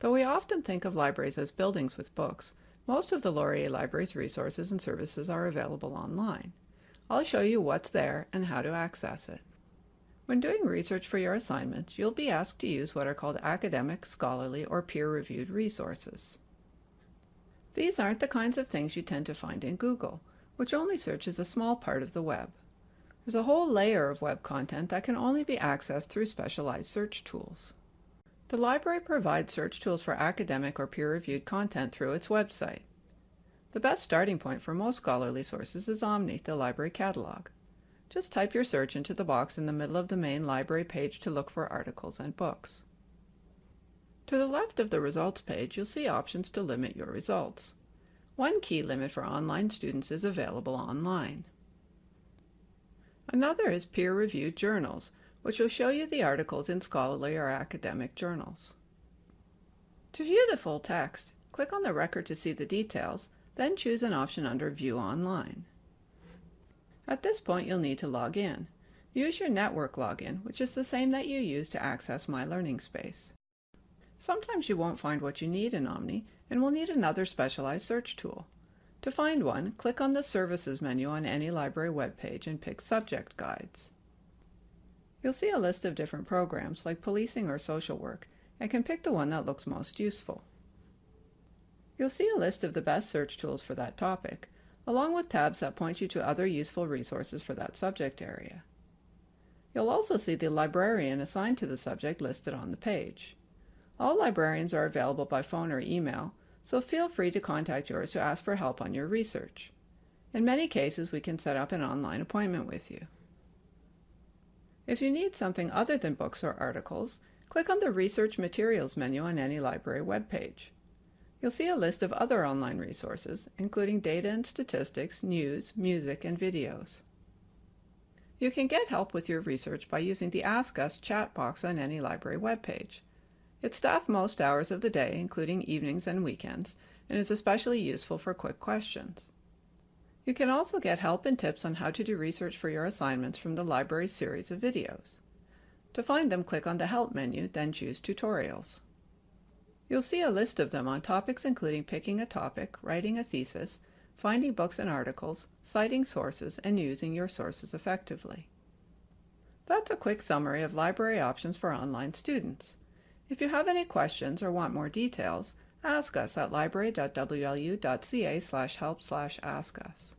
Though we often think of libraries as buildings with books, most of the Laurier Library's resources and services are available online. I'll show you what's there and how to access it. When doing research for your assignments, you'll be asked to use what are called academic, scholarly, or peer-reviewed resources. These aren't the kinds of things you tend to find in Google, which only searches a small part of the web. There's a whole layer of web content that can only be accessed through specialized search tools. The library provides search tools for academic or peer-reviewed content through its website. The best starting point for most scholarly sources is Omni, the library catalog. Just type your search into the box in the middle of the main library page to look for articles and books. To the left of the results page, you'll see options to limit your results. One key limit for online students is available online. Another is peer-reviewed journals, which will show you the articles in scholarly or academic journals. To view the full text, click on the record to see the details, then choose an option under View Online. At this point, you'll need to log in. Use your network login, which is the same that you use to access My Learning Space. Sometimes you won't find what you need in Omni and will need another specialized search tool. To find one, click on the Services menu on any library webpage and pick Subject Guides. You'll see a list of different programs, like policing or social work, and can pick the one that looks most useful. You'll see a list of the best search tools for that topic, along with tabs that point you to other useful resources for that subject area. You'll also see the librarian assigned to the subject listed on the page. All librarians are available by phone or email, so feel free to contact yours to ask for help on your research. In many cases, we can set up an online appointment with you. If you need something other than books or articles, click on the Research Materials menu on any library webpage. You'll see a list of other online resources, including data and statistics, news, music, and videos. You can get help with your research by using the Ask Us chat box on any library webpage. It's staffed most hours of the day, including evenings and weekends, and is especially useful for quick questions. You can also get help and tips on how to do research for your assignments from the library's series of videos. To find them, click on the Help menu, then choose Tutorials. You'll see a list of them on topics including picking a topic, writing a thesis, finding books and articles, citing sources, and using your sources effectively. That's a quick summary of library options for online students. If you have any questions or want more details, ask us at library.wlu.ca slash help slash ask us.